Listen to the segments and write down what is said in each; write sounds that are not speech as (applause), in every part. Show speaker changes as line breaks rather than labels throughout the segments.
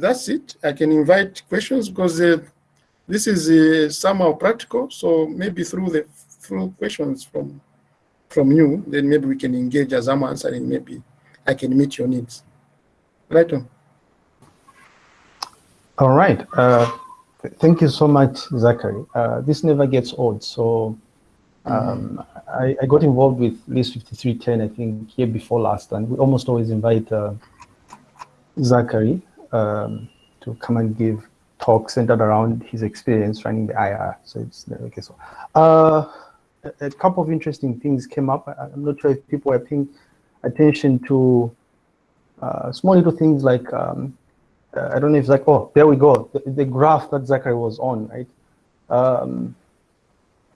that's it. I can invite questions because uh, this is uh, somehow practical. So maybe through the through questions from from you, then maybe we can engage as I'm answering. Maybe I can meet your needs. Right on.
All right. Uh, th thank you so much, Zachary. Uh, this never gets old. So um, mm. I, I, got involved with LIS 5310, I think, year before last, and we almost always invite uh, Zachary um, to come and give talks centered around his experience running the IR. So it's okay. So uh, a, a, couple of interesting things came up. I, am not sure if people are paying attention to uh, small little things like um, uh, I don't know if it's like oh there we go the, the graph that Zachary was on right. Um,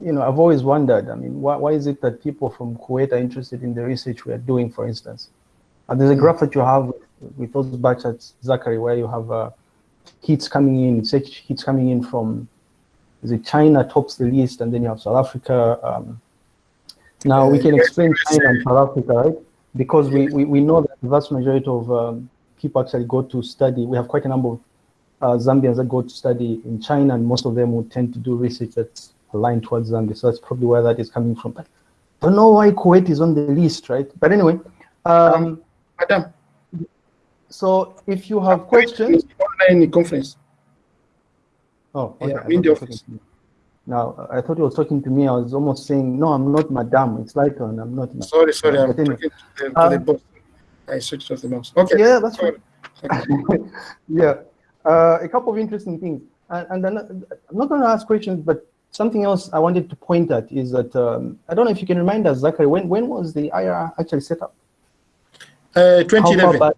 you know, I've always wondered, I mean, why, why is it that people from Kuwait are interested in the research we are doing, for instance? And there's a graph that you have with those batches, Zachary, where you have uh, hits coming in, search hits coming in from, it China tops the list, and then you have South Africa. Um, now we can explain China and South Africa, right? Because we, we, we know that the vast majority of um, people actually go to study. We have quite a number of uh, Zambians that go to study in China, and most of them would tend to do research that's aligned towards Zambia. So that's probably where that is coming from. But I don't know why Kuwait is on the list, right? But anyway, um,
Madam.
So if you have questions,
online conference.
Oh, okay. Yeah, in the office. Now, I thought you were talking to me. I was almost saying, no, I'm not madam. It's like, I'm not.
Sorry, sorry. I'm talking to the, to uh, the boss. I switched off the mouse. Okay.
Yeah, that's right. (laughs) yeah. Uh, a couple of interesting things. And, and I'm not going to ask questions, but something else I wanted to point at is that, um, I don't know if you can remind us, Zachary, when, when was the IR actually set up?
Uh, 2011.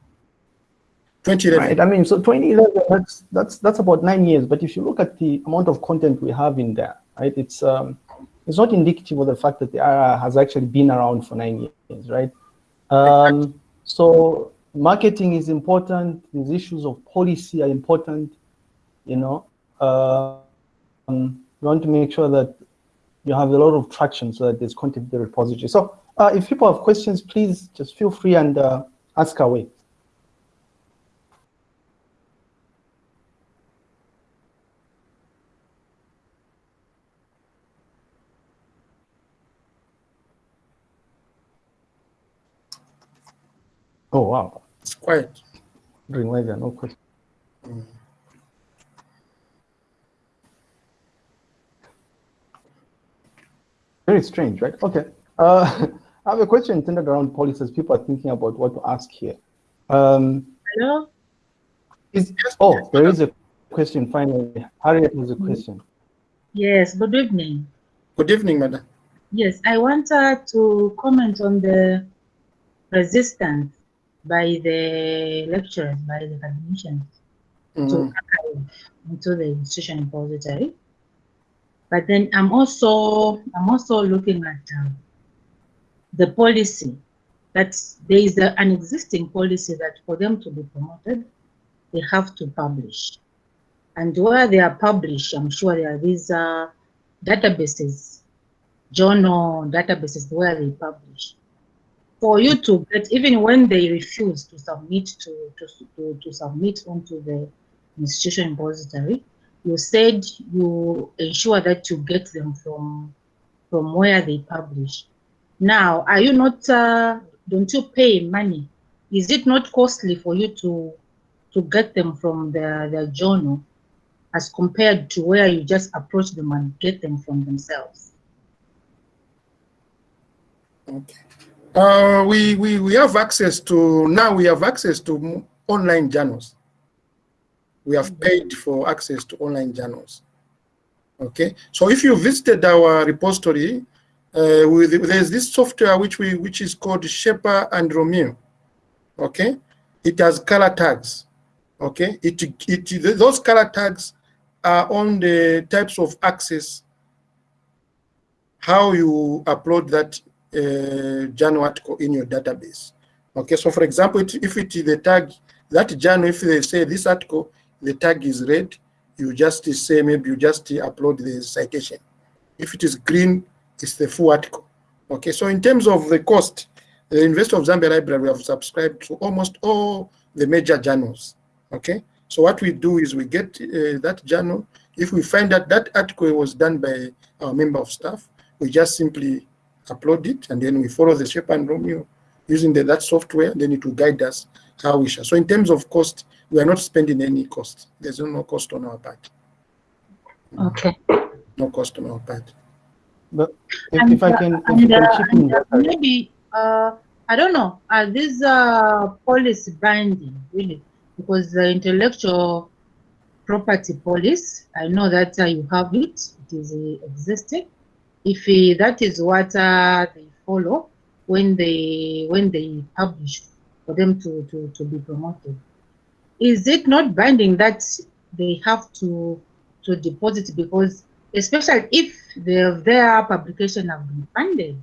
2011. Right.
I mean, so 2011, that's, that's, that's about nine years. But if you look at the amount of content we have in there, right, it's, um, it's not indicative of the fact that the IR has actually been around for nine years, right? Um, so marketing is important. These issues of policy are important, you know. Um, you want to make sure that you have a lot of traction so that there's content in the repository. So uh, if people have questions, please just feel free and uh, ask away. Oh, wow.
It's quiet.
During there, no question. Mm. Very strange, right? Okay. Uh, (laughs) I have a question centered around policies. People are thinking about what to ask here. Um,
Hello?
Is, oh, there is a question finally. Harriet has a question.
Yes, good evening.
Good evening, madam.
Yes, I wanted to comment on the resistance by the lecturers, by the academicians mm. to archive into the institution repository. But then I'm also I'm also looking at um, the policy that there is a, an existing policy that for them to be promoted, they have to publish. And where they are published, I'm sure there are these uh, databases, journal databases where they publish. For you to get, even when they refuse to submit to, to, to, to submit onto the institution repository, you said you ensure that you get them from from where they publish. Now, are you not? Uh, don't you pay money? Is it not costly for you to to get them from the the journal, as compared to where you just approach them and get them from themselves?
Okay. Uh, we, we, we have access to, now we have access to online journals we have paid for access to online journals. Okay, so if you visited our repository, uh, with, there's this software which we which is called Sherpa and Romeo. Okay, it has color tags. Okay, it it those color tags are on the types of access. How you upload that uh, journal article in your database. Okay, so for example, if it is the tag that journal, if they say this article the tag is red, you just say maybe you just upload the citation. If it is green, it's the full article. Okay, so in terms of the cost, the University of Zambia Library have subscribed to almost all the major journals. Okay, So what we do is we get uh, that journal. If we find that that article was done by our member of staff, we just simply upload it and then we follow the Sherpa and Romeo using the, that software, then it will guide us how we shall. So in terms of cost, we are not spending any cost. There's no cost on our part.
Okay.
No cost on our part.
But if,
And,
if I
uh,
can, if
and,
can
uh,
chip
and,
in
uh, maybe uh, I don't know. Are these uh, policy binding really? Because the intellectual property policy, I know that uh, you have it. It is uh, existing. If uh, that is what uh, they follow when they when they publish for them to, to, to be promoted, is it not binding that they have to to deposit? Because especially if their their publication have been funded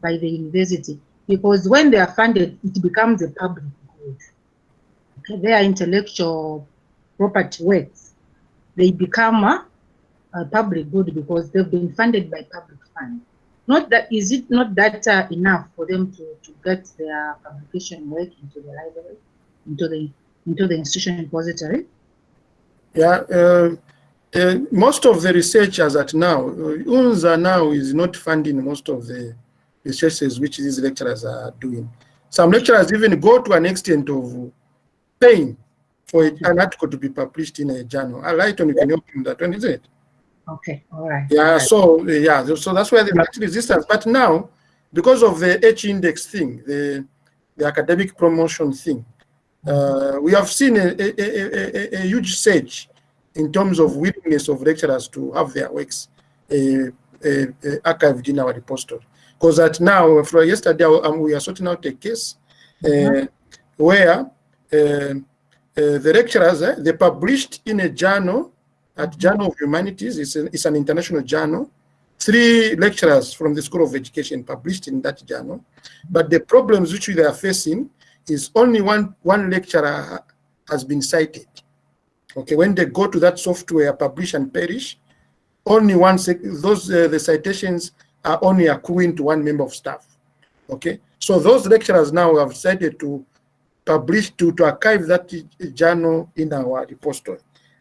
by the university because when they are funded it becomes a public good. Okay, their intellectual property works. They become a, a public good because they've been funded by public funds not that is it not that uh, enough for them to, to get their publication work into the library into the into the institution repository
Yeah, uh, uh, most of the researchers at now, uh, UNZA now is not funding most of the researches which these lecturers are doing. Some lecturers even go to an extent of paying for an article to be published in a journal. I like you can help in that one, is it?
Okay all right
Yeah, so uh, yeah, so that's where the resistance. But now, because of the H index thing, the the academic promotion thing, uh, we have seen a, a, a, a, a huge surge in terms of willingness of lecturers to have their works uh, uh, uh, archived in our repository. Because that now, for yesterday, um, we are sorting out a case uh, where uh, uh, the lecturers, eh, they published in a journal at Journal of Humanities, it's, a, it's an international journal. Three lecturers from the School of Education published in that journal. But the problems which they are facing is only one, one lecturer has been cited. Okay, when they go to that software, publish and perish, only one, those, uh, the citations are only accruing to one member of staff. Okay, so those lecturers now have decided to publish, to, to archive that journal in our repository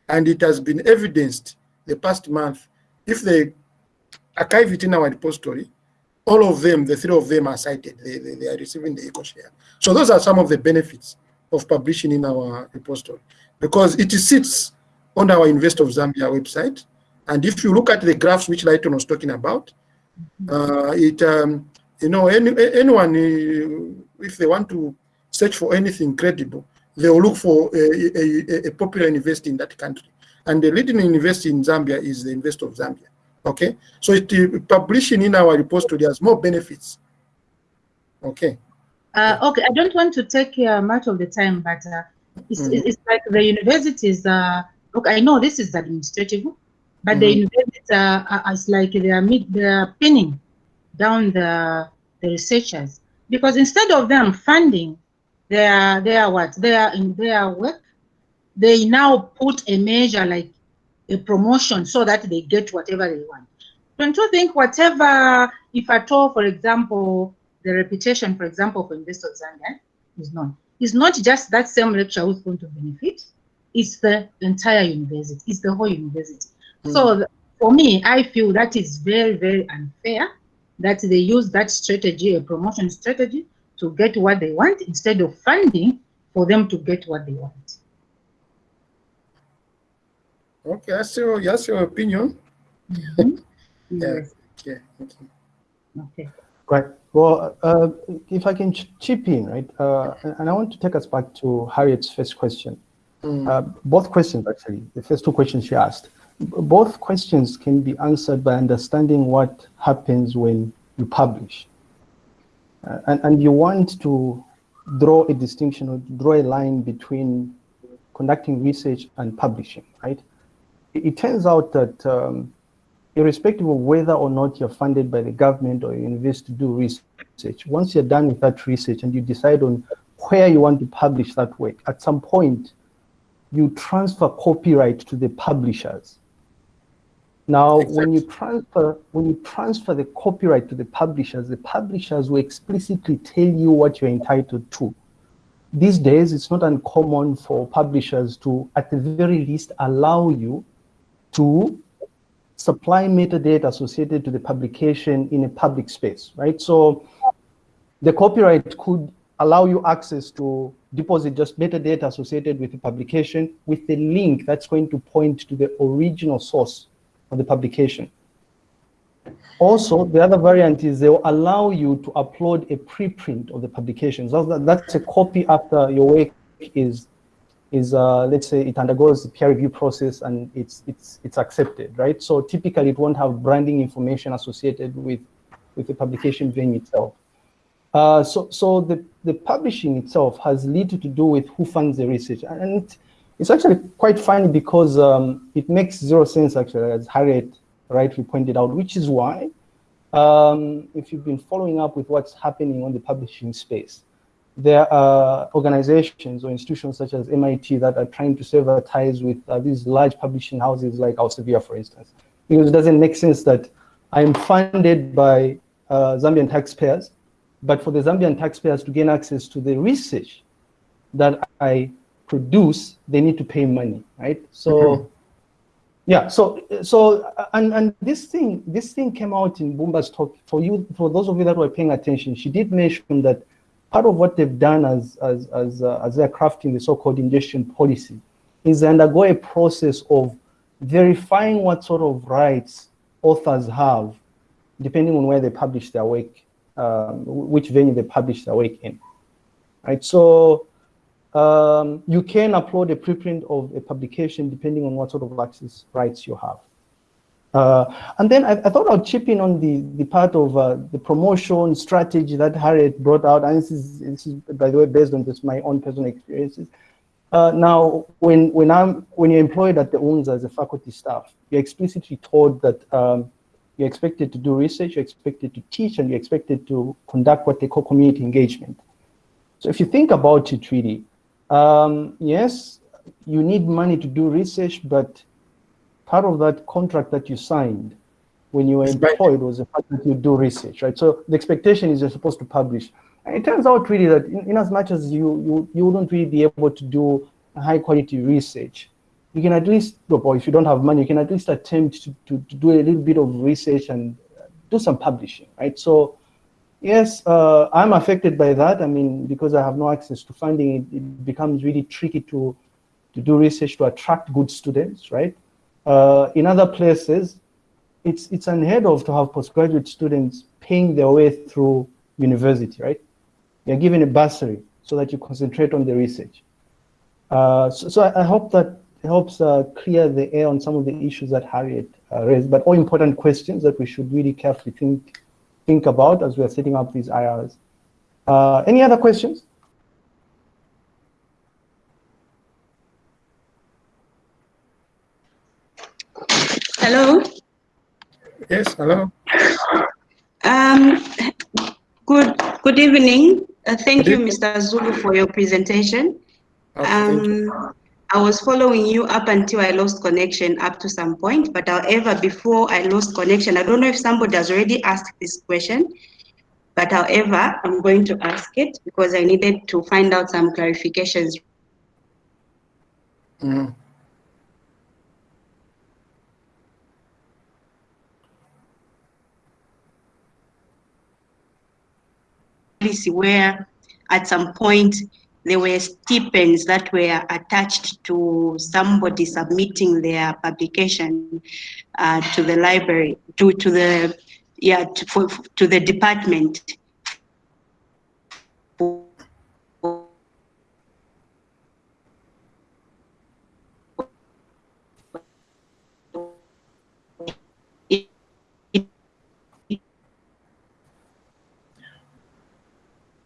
and it has been evidenced the past month, if they archive it in our repository, all of them, the three of them are cited, they, they, they are receiving the eco share. So those are some of the benefits of publishing in our repository because it sits on our University of Zambia website. And if you look at the graphs which Lighton was talking about, uh, it, um, you know, any, anyone, uh, if they want to search for anything credible, they will look for a, a, a, popular university in that country. And the leading university in Zambia is the University of Zambia. Okay, so it, publishing in our repository has more benefits. Okay.
Uh, okay, I don't want to take uh, much of the time, but uh, it's,
Mhm.
it's like the universities. Uh, look, I know this is administrative, but the
Mhm.
universities are, it's like they are mid, they are pinning down the the researchers because instead of them funding their their what their in their work, they now put a measure like a promotion so that they get whatever they want. Don't you think whatever, if at all, for example, the reputation, for example, for University of Zambia is known, it's not just that same lecturer who's going to benefit, it's the entire university, it's the whole university. Hmm. So th- for me, I feel that is very, very unfair that they use that strategy, a promotion strategy, to get what they want instead of funding for them to get what they want.
Okay, that's your, that's your opinion.
Mhm. (laughs)
Yeah.
Yes,
Okay. okay.
okay.
Right. Well, uh, if I can ch- chip in, right, uh, and and I want to take us back to Harriet's first question.
Mm.
Uh, both questions, actually, the first two questions she asked, both questions can be answered by understanding what happens when you publish. Uh, and, and you want to draw a distinction or draw a line between conducting research and publishing, right? It, it turns out that um, irrespective of whether or not you're funded by the government or university to do research, once you're done with that research and you decide on where you want to publish that work, at some point, you transfer copyright to the publishers. Now, when you transfer when you transfer the copyright to the publishers, the publishers will explicitly tell you what you're entitled to. these days it's not uncommon for publishers to, at the very least, allow you to supply metadata associated to the publication in a public space, right? So the copyright could allow you access to deposit just metadata associated with the publication with the link that's going to point to the original source of the publication. Also, the other variant is they'll allow you to upload a preprint of the publication. So that's a copy after your work is, is uh, let's say it undergoes the peer review process and it's, it's, it's accepted, right? So typically it won't have branding information associated with, with the publication venue itself. Uh, so so the, the publishing itself has little to do with who funds the research. And it's actually quite funny because um, it makes zero sense actually, as Harriet rightly pointed out, which is why um, if you've been following up with what's happening on the publishing space, there are organizations or institutions such as MIT that are trying to sever ties with uh, these large publishing houses like Elsevier, for instance, because it doesn't make sense that I'm funded by uh, Zambian taxpayers but for the Zambian taxpayers to gain access to the research that I produce, they need to pay money, right? So, mm -hmm. yeah. So, so, and and this thing, this thing came out in Bumba's talk. For you, for those of you that were paying attention, she did mention that part of what they've done as as as uh, as they're crafting the so-called ingestion policy is they undergo a process of verifying what sort of rights authors have, depending on where they publish their work um, which venue they publish their work in. Right, so um, you can upload a preprint of a publication depending on what sort of access rights you have. Uh, and then I, I, thought I'd chip in on the, the part of uh, the promotion strategy that Harriet brought out. And this is, this is, by the way, based on just my own personal experiences. Uh, now, when, when, I'm, when you're employed at the UNZA as a faculty staff, you're explicitly told that um, you're expected to do research, you're expected to teach, and you're expected to conduct what they call community engagement. So if you think about it really, um, yes, you need money to do research, but part of that contract that you signed when you were employed was the fact that you do research, right? So the expectation is you're supposed to publish. And it turns out really that in, in as much as you, you, you wouldn't really be able to do high quality research, you can at least, or if you don't have money, you can at least attempt to, to, to do a little bit of research and do some publishing, right? So yes, uh, I'm affected by that. I mean, because I have no access to funding, it, it becomes really tricky to, to do research to attract good students, right? Uh, in other places, it's, it's unheard of to have postgraduate students paying their way through university, right? You're given a bursary so that you concentrate on the research. Uh, so, so I, I, hope that helps uh, clear the air on some of the issues that Harriet uh, raised, but all important questions that we should really carefully think, think about as we are setting up these IRs. Uh, any other questions?
Hello.
Yes, hello.
Um, good, good evening. Uh, thank good you, evening. Mr. Zulu, for your presentation.
Okay, um,
I was following you up until I lost connection up to some point. But however, before I lost connection, I don't know if somebody has already asked this question. But however, I'm going to ask it because I needed to find out some clarifications.
Mm.
Where at some point there were stipends that were attached to somebody submitting their publication uh, to the library, to, to the, yeah, to, for, to the department.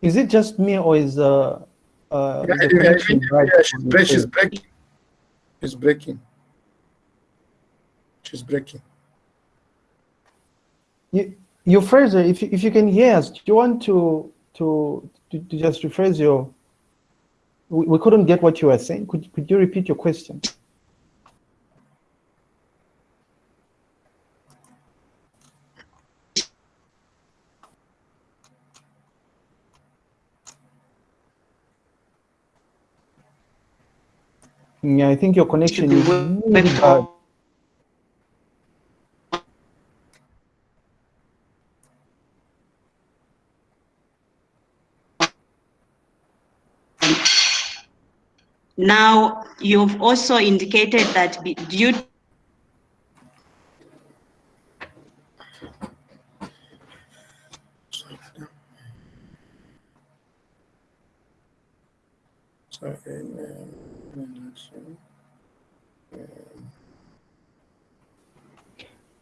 Is it just me or is uh, uh, yeah, yeah,
yeah, she's, break, she's breaking. She's breaking. She's breaking.
You, Euphrasia, if you, if you can hear us, do you want to to to, to just rephrase your? We, we couldn't get what you were saying. Could could you repeat your question? Yeah, I think your connection is really bad.
Now, you've also indicated that due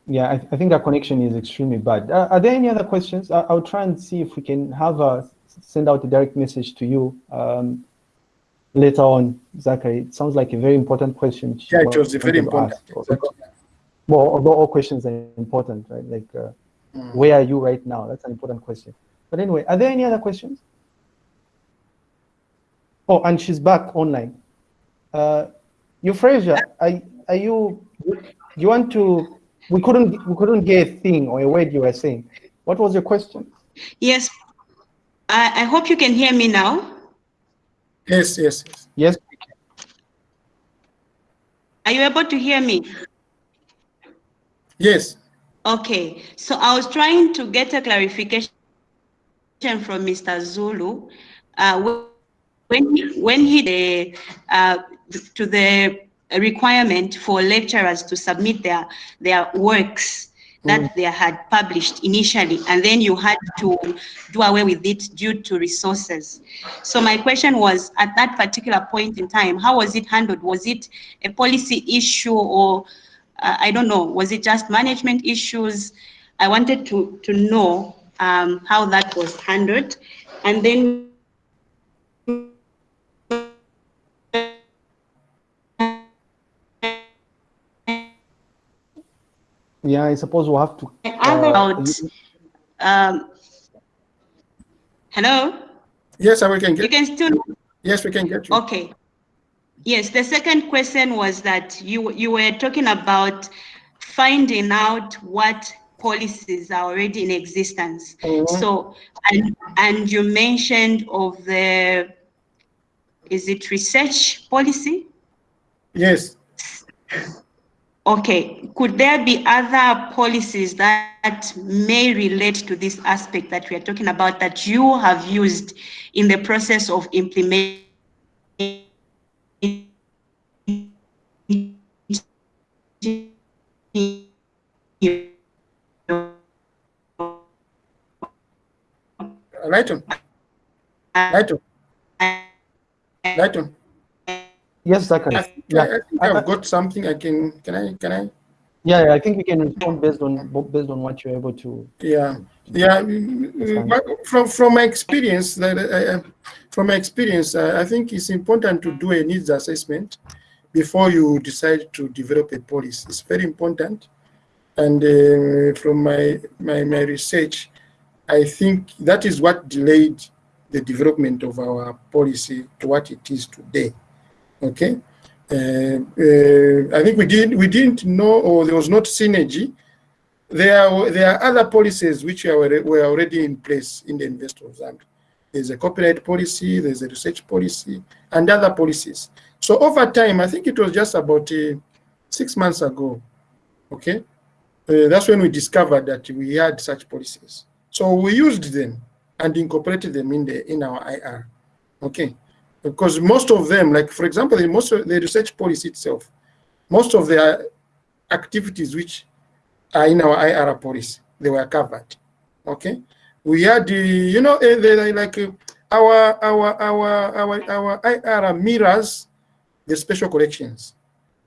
Yeah, I, I think our connection is extremely bad. Uh, are there any other questions? I, I'll try and see if we can have a send out a direct message to you um, later on, Zachary. It sounds like a very important question.
yeah, it was very important. Exactly.
Well, although all questions are important, right? Like, uh,
Mm.
where are you right now? That's an important question. But anyway, are there any other questions? Oh, and she's back online. Uh, Euphrasia, are, are you, you want to, we couldn't, we couldn't get a thing or a word you were saying. What was your question?
Yes, I, I hope you can hear me now.
Yes, yes, yes.
Yes,
Are you able to hear me?
Yes.
Okay, so I was trying to get a clarification from Mr. Zulu. Uh, wh- when he, when he the, uh, to the requirement for lecturers to submit their their works that they had published initially, and then you had to do away with it due to resources. So my question was, at that particular point in time, how was it handled? Was it a policy issue or uh, I don't know, was it just management issues? I wanted to, to know um, how that was handled. And then
yeah, I suppose we'll have to.
other
uh,
about, um, hello?
Yes, I we can
You
get.
can still,
Yes, we can get you.
okay. Yes, the second question was that you, you were talking about finding out what policies are already in existence.
Mhm.
So, and, and you mentioned of the, is it research policy?
Yes.
Okay, could there be other policies that may relate to this aspect that we are talking about that you have used in the process of implementing?
Lighton. Lighton. Lighton.
Yes, Zachary.
I think,
Yeah.
I, I think
I-
I've got something I can, can I, can I?
Yeah, yeah, I think we can respond based on based on what you're able to.
Yeah, yeah. mm, From from my experience, that uh, uh, from my experience, uh, I think it's important to do a needs assessment before you decide to develop a policy. It's very important. And uh, from my, my my research, I think that is what delayed the development of our policy to what it is today. Okay. Uh, uh, I think we didn't we didn't know, or there was not synergy there are, there are other policies which are, were already in place in the Investors Act. There's a copyright policy, there's a research policy, and other policies. So over time, I think it was just about uh, six months ago, okay? Uh, that's when we discovered that we had such policies. So we used them and incorporated them in the in our IR, okay? Because most of them, like for example, the most of the research policy itself, most of the activities which are in our IR policy. They were covered. Okay. We had the, you know, eh, they like uh, our our our our our IR mirrors the special collections.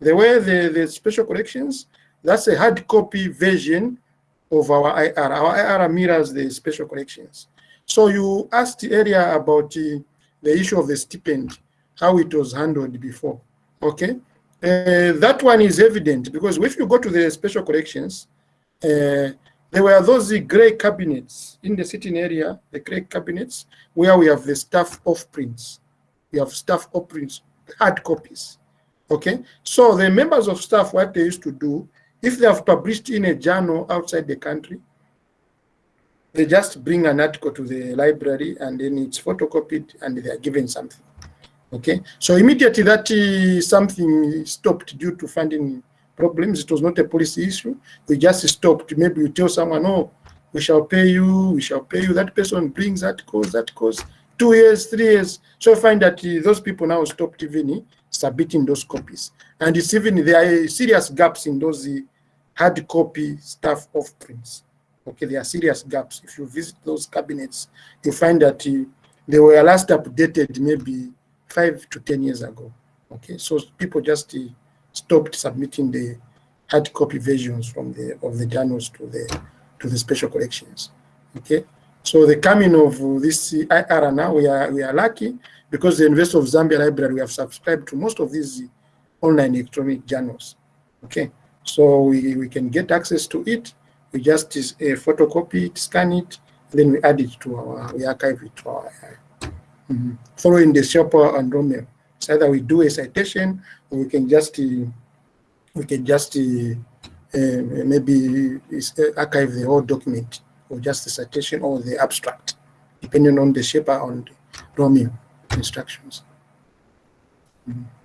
The way the, the special collections, that's a hard copy version of our IR. Our IR mirrors the special collections. So you asked earlier about the, the issue of the stipend, how it was handled before. Okay. Uh, that one is evident because if you go to the special collections, uh, there were those gray cabinets in the sitting area, the gray cabinets, where we have the staff off prints. We have staff off prints, hard copies. Okay, so the members of staff, what they used to do, if they have published in a journal outside the country, they just bring an article to the library and then it's photocopied and they are given something. Okay, so immediately that uh, something stopped due to funding problems, it was not a policy issue. We just stopped. Maybe you tell someone, oh, we shall pay you, we shall pay you. That person brings that cause, that cause, two years, three years. So I find that uh, those people now stopped even submitting those copies. And it's even, there are serious gaps in those uh, hard copy stuff of prints. Okay, there are serious gaps. If you visit those cabinets, you find that uh, they were last updated maybe five to 10 years ago. Okay, so people just uh, stopped submitting the hard copy versions from the of the journals to the to the special collections. Okay, so the coming of this IR now we are we are lucky because the University of Zambia Library we have subscribed to most of these online electronic journals. Okay, so we, we can get access to it. We just uh, photocopy it, scan it, then we add it to our we archive it to our mm -hmm. following the Sherpa and Romeo. So either we do a citation or we can just uh, we can just uh, uh, maybe archive the whole document or just the citation or the abstract, depending on the Sherpa and Romeo instructions. Mm -hmm.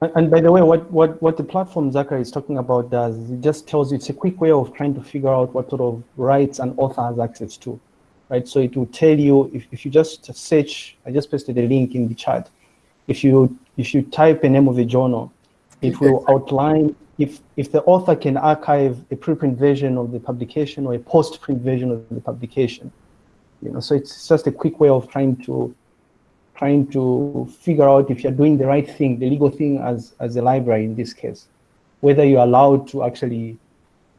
And by the way, what, what, what the platform Zachary is talking about does, it just tells you it's a quick way of trying to figure out what sort of rights an author has access to, right? So it will tell you, if, if you just search, I just pasted a link in the chat. If you, if you type a name of a journal, it will outline if, if the author can archive a preprint version of the publication or a post-print version of the publication. You know, so it's just a quick way of trying to trying to figure out if you're doing the right thing, the legal thing as, as a library in this case, whether you're allowed to actually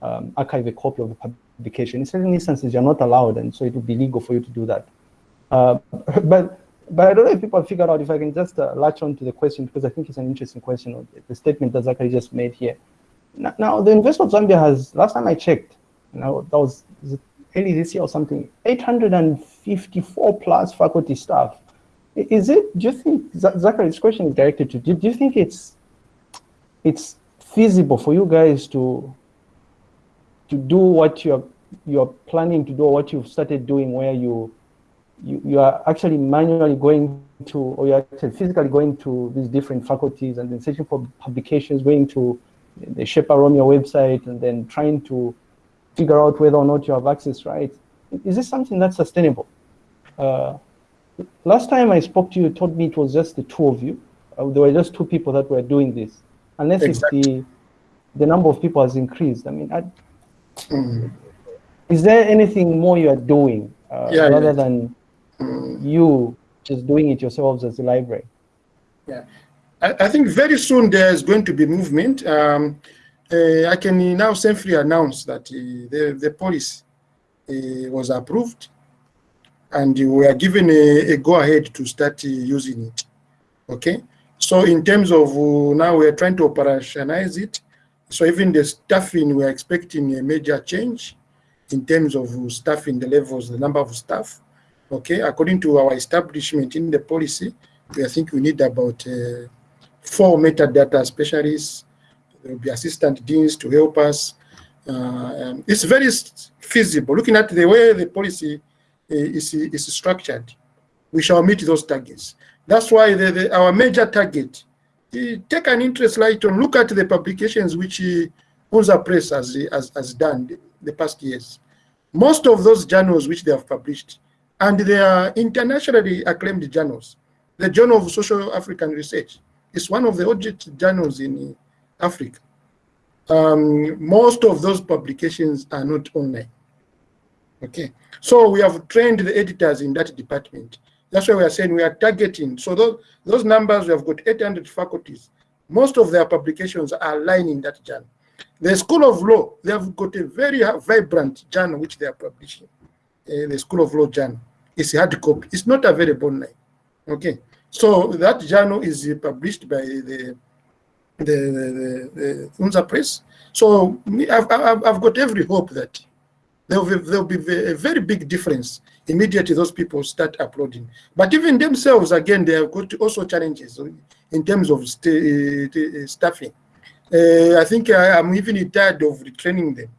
um, archive a copy of the publication. In certain instances, you're not allowed, and so it would be legal for you to do that. Uh, but but I don't know if people have figured out if I can just uh, latch on to the question because I think it's an interesting question, the statement that Zachary just made here. Now, now the University of Zambia has, last time I checked, you know, that was early this year or something, 854 plus faculty staff is it, do you think, Zachary's question is directed to, do, do you think it's, it's feasible for you guys to, to do what you're, you're planning to do what you've started doing where you, you, you are actually manually going to, or you're actually physically going to these different faculties and then searching for publications, going to the Sherpa Romeo website and then trying to figure out whether or not you have access right. Is this something that's sustainable? Uh, last time I spoke to you, you told me it was just the two of you. Uh, there were just two people that were doing this. Unless exactly. the the number of people has increased. I mean, I, mm. is there anything more you are doing uh, yeah, rather yeah. than mm. you just doing it yourselves as a library?
Yeah, I, I think very soon there's going to be movement. Um, uh, I can now safely announce that uh, the, the policy uh, was approved and we are given a, a go-ahead to start using it. Okay, so in terms of uh, now we are trying to operationalize it. So even the staffing, we are expecting a major change in terms of staffing the levels, the number of staff. Okay, according to our establishment in the policy, we think we need about uh, four metadata specialists. There will be assistant deans to help us. Uh, it's very feasible. Looking at the way the policy Eh, is, is structured, we shall meet those targets. That's why the, the, our major target, eh, take an interest Lighton, look at the publications which eh, Unza Press has, has, has done the, the past years. Most of those journals which they have published, and they are internationally acclaimed journals. The Journal of Social African Research is one of the oldest journals in Africa. Um, most of those publications are not online. Okay, so we have trained the editors in that department. That's why we are saying we are targeting. So those, those numbers, we have got 800 faculties. Most of their publications are lying in that journal. The School of Law, they have got a very vibrant journal which they are publishing. Uh, the School of Law journal. It's hard copy. It's not available online. Okay. So that journal is published by the the, the, the, the Unza Press. So I've, I've, I've got every hope that there will, be, be a very big difference immediately those people start uploading. But even themselves, again, they have got also challenges in terms of st staffing. Uh, I think I, am even tired of retraining them.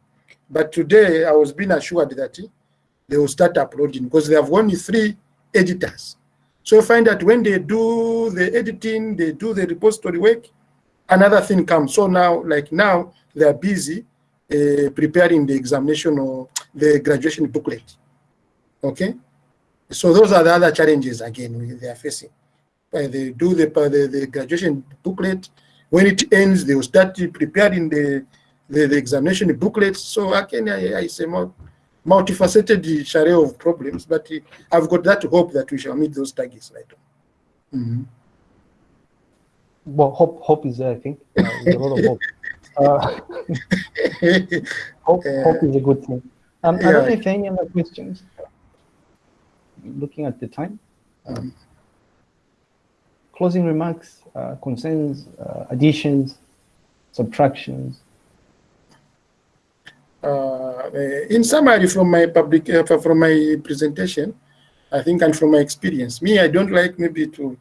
But today I was being assured that they will start uploading because they have only three editors. So find that when they do the editing, they do the repository work, another thing comes. So now, like now, they are busy uh, preparing the examination or the graduation booklet. Okay, so those are the other challenges again they are facing. Uh, they do the, the, the graduation booklet. When it ends, they will start preparing the the, the examination booklet. So again, I, I say more multifaceted array of problems, but I've got that hope that we shall meet those targets later. Mm -hmm.
Well, hope hope is there. I think uh, a lot of hope. Uh, (laughs) hope, (laughs) uh, hope is a good thing. Um, yeah. I don't know if any other questions. Looking at the time. Um, closing remarks, uh, concerns, uh, additions, subtractions.
Uh, in summary, from my public, uh, from my presentation, I think, and from my experience, me, I don't like maybe to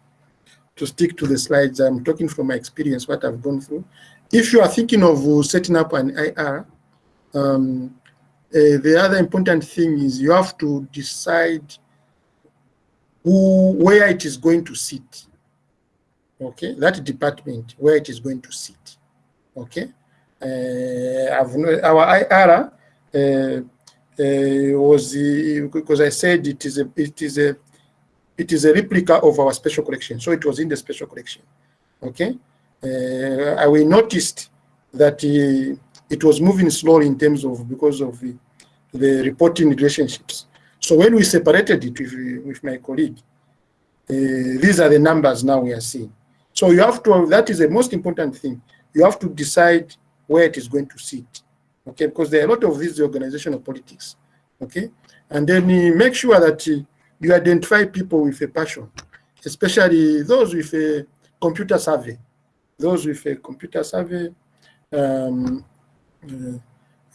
to stick to the slides. I'm talking from my experience, what I've gone through. If you are thinking of setting up an IR, um, uh, the other important thing is you have to decide who, where it is going to sit. Okay, that department where it is going to sit. Okay, uh, our IR uh, uh, was because I said it is a it is a it is a replica of our special collection, so it was in the special collection. Okay, I we noticed that it was moving slowly in terms of because of the, the reporting relationships. So when we separated it with, with my colleague, uh, these are the numbers now we are seeing. So you have to, that is the most important thing. You have to decide where it is going to sit, okay? Because there are a lot of these organizational politics, okay? And then uh, make sure that uh, you identify people with a passion, especially those with a computer survey, those with a computer survey, um, uh,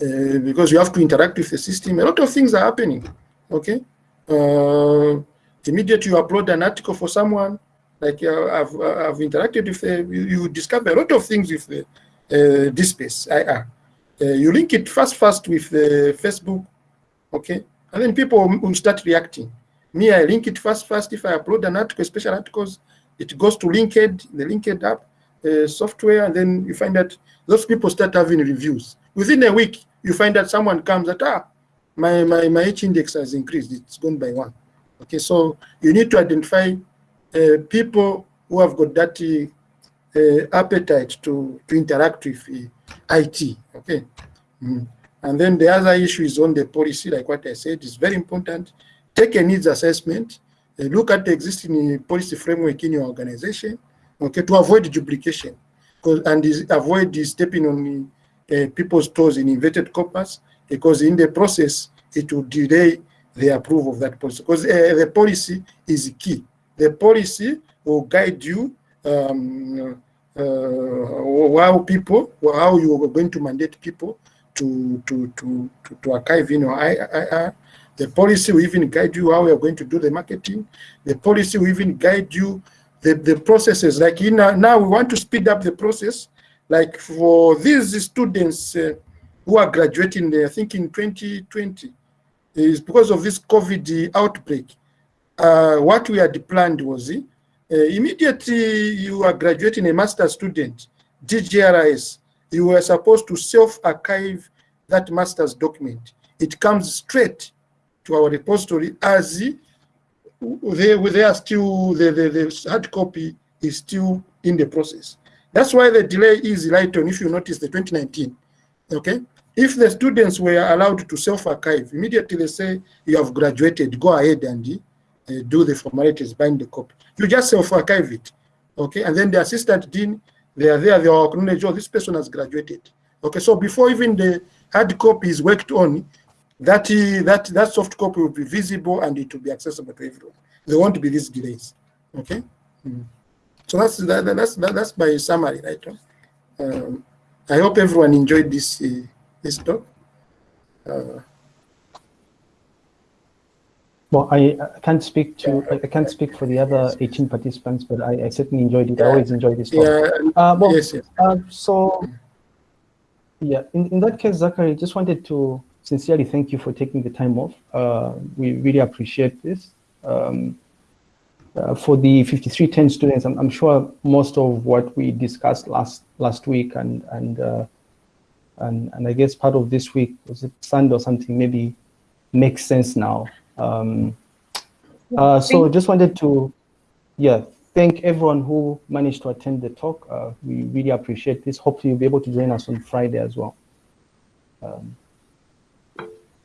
uh, because you have to interact with the system. A lot of things are happening, okay? Uh, immediately you upload an article for someone, like uh, I've, I've interacted with, uh, you, you, discover a lot of things with the uh, DSpace IR. Uh, you link it fast, fast with uh, Facebook, okay? And then people will start reacting. Me, I link it fast, fast. If I upload an article, special articles, it goes to Linked, the Linked app uh, software, and then you find that those people start having reviews. Within a week, you find that someone comes that, ah, my, my, my H index has increased, it's gone by one. Okay, so you need to identify uh, people who have got that uh, appetite to, to interact with uh, IT, okay? Mm. And then the other issue is on the policy, like what I said, is very important. Take a needs assessment, uh, look at the existing policy framework in your organization, okay, to avoid duplication and avoid stepping on uh, people's toes in inverted commas, because in the process, it will delay the approval of that policy. Because uh, the policy is key. The policy will guide you um, uh, how people, how you are going to mandate people to to to to, to archive in I, I, The policy will even guide you how you are going to do the marketing. The policy will even guide you the, the processes. Like in, uh, now we want to speed up the process. Like for these students uh, who are graduating, I think in 2020, is because of this COVID outbreak. Uh, what we had planned was uh, immediately you are graduating a master student, DGRIS, you were supposed to self-archive that master's document. It comes straight to our repository as they, they are still, the, the, the hard copy is still in the process. That's why the delay is right on, if you notice the 2019, okay? If the students were allowed to self-archive, immediately they say, you have graduated, go ahead and uh, do the formalities, bind the copy. You just self-archive it, okay? And then the assistant dean, they are there, they are acknowledge, oh, this person has graduated. Okay, so before even the hard copy is worked on, that, that, that soft copy will be visible and it will be accessible to everyone. There won't be these delays, okay? Mm. So that's, that, that's, that, that's my summary, right? Um, I hope everyone enjoyed this, uh, this talk. Uh,
well, I, I, can't speak to I can't speak for the other 18 participants, but I, I certainly enjoyed it. I always enjoy this talk.
Yeah.
Uh, well, yes, yes. Uh, so yeah, in, in that case, Zachary, just wanted to sincerely thank you for taking the time off. Uh, we really appreciate this. Um, uh, for the 5310 students, I'm, I'm, sure most of what we discussed last last week and and uh, and and I guess part of this week was it Sunday or something maybe makes sense now. Um, uh, so just wanted to, yeah, thank everyone who managed to attend the talk. Uh, we really appreciate this. Hopefully you'll be able to join us on Friday as well. Um,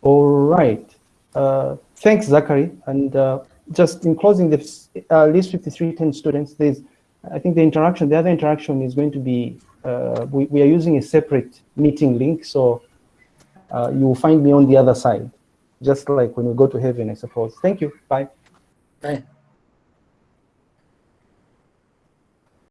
all right. Uh, thanks, Zachary. And uh, just in closing this uh, list 5310 students, there's, I think the interaction, the other interaction is going to be, uh, we, we are using a separate meeting link. So uh, you will find me on the other side, just like when we go to heaven, I suppose. Thank you. Bye.
Bye.